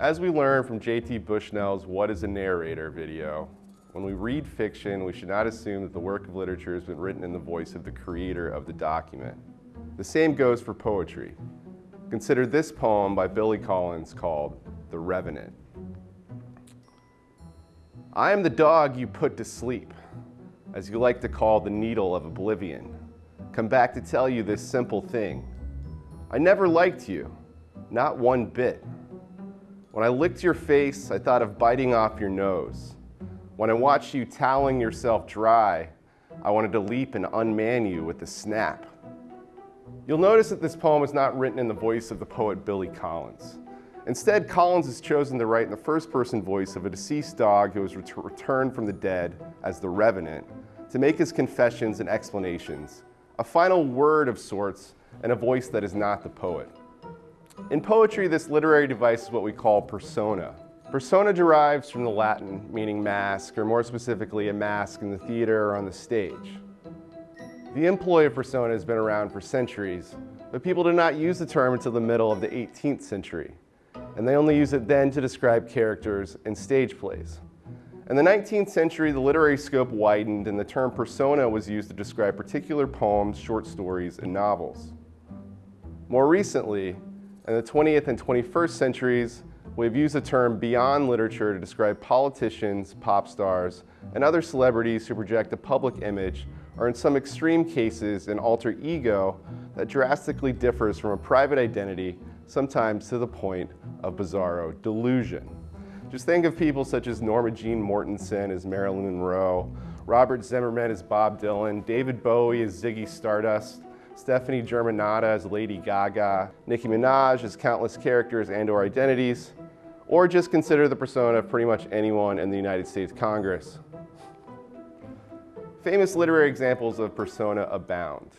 As we learned from JT Bushnell's What is a Narrator video, when we read fiction, we should not assume that the work of literature has been written in the voice of the creator of the document. The same goes for poetry. Consider this poem by Billy Collins called The Revenant. I am the dog you put to sleep, as you like to call the needle of oblivion. Come back to tell you this simple thing. I never liked you, not one bit. When I licked your face, I thought of biting off your nose. When I watched you toweling yourself dry, I wanted to leap and unman you with a snap. You'll notice that this poem is not written in the voice of the poet Billy Collins. Instead, Collins has chosen to write in the first person voice of a deceased dog who has ret returned from the dead as the revenant to make his confessions and explanations, a final word of sorts, and a voice that is not the poet. In poetry, this literary device is what we call persona, Persona derives from the Latin meaning mask, or more specifically, a mask in the theater or on the stage. The employ of persona has been around for centuries, but people did not use the term until the middle of the 18th century, and they only use it then to describe characters in stage plays. In the 19th century, the literary scope widened and the term persona was used to describe particular poems, short stories, and novels. More recently, in the 20th and 21st centuries, We've used the term beyond literature to describe politicians, pop stars, and other celebrities who project a public image or in some extreme cases an alter ego that drastically differs from a private identity, sometimes to the point of bizarro delusion. Just think of people such as Norma Jean Mortensen as Marilyn Monroe, Robert Zimmerman as Bob Dylan, David Bowie as Ziggy Stardust, Stefani Germanotta as Lady Gaga, Nicki Minaj as countless characters and or identities, or just consider the persona of pretty much anyone in the United States Congress. Famous literary examples of persona abound.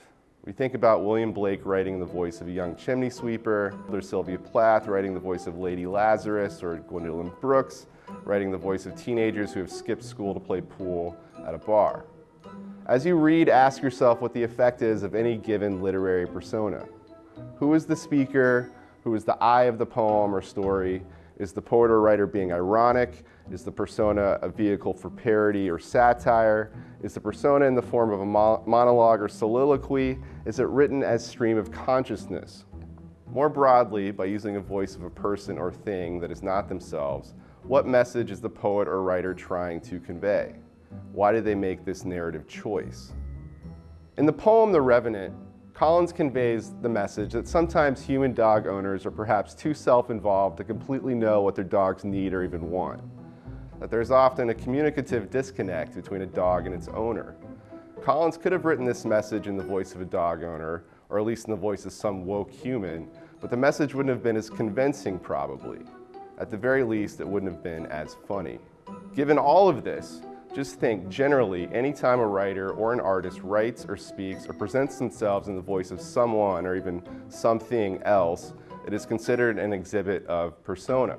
We think about William Blake writing the voice of a young chimney sweeper, or Sylvia Plath writing the voice of Lady Lazarus, or Gwendolyn Brooks writing the voice of teenagers who have skipped school to play pool at a bar. As you read, ask yourself what the effect is of any given literary persona. Who is the speaker? Who is the I of the poem or story? Is the poet or writer being ironic? Is the persona a vehicle for parody or satire? Is the persona in the form of a mo monologue or soliloquy? Is it written as stream of consciousness? More broadly, by using a voice of a person or thing that is not themselves, what message is the poet or writer trying to convey? Why did they make this narrative choice? In the poem The Revenant, Collins conveys the message that sometimes human dog owners are perhaps too self-involved to completely know what their dogs need or even want. That there's often a communicative disconnect between a dog and its owner. Collins could have written this message in the voice of a dog owner, or at least in the voice of some woke human, but the message wouldn't have been as convincing probably. At the very least, it wouldn't have been as funny. Given all of this, just think, generally, anytime a writer or an artist writes or speaks or presents themselves in the voice of someone or even something else, it is considered an exhibit of persona.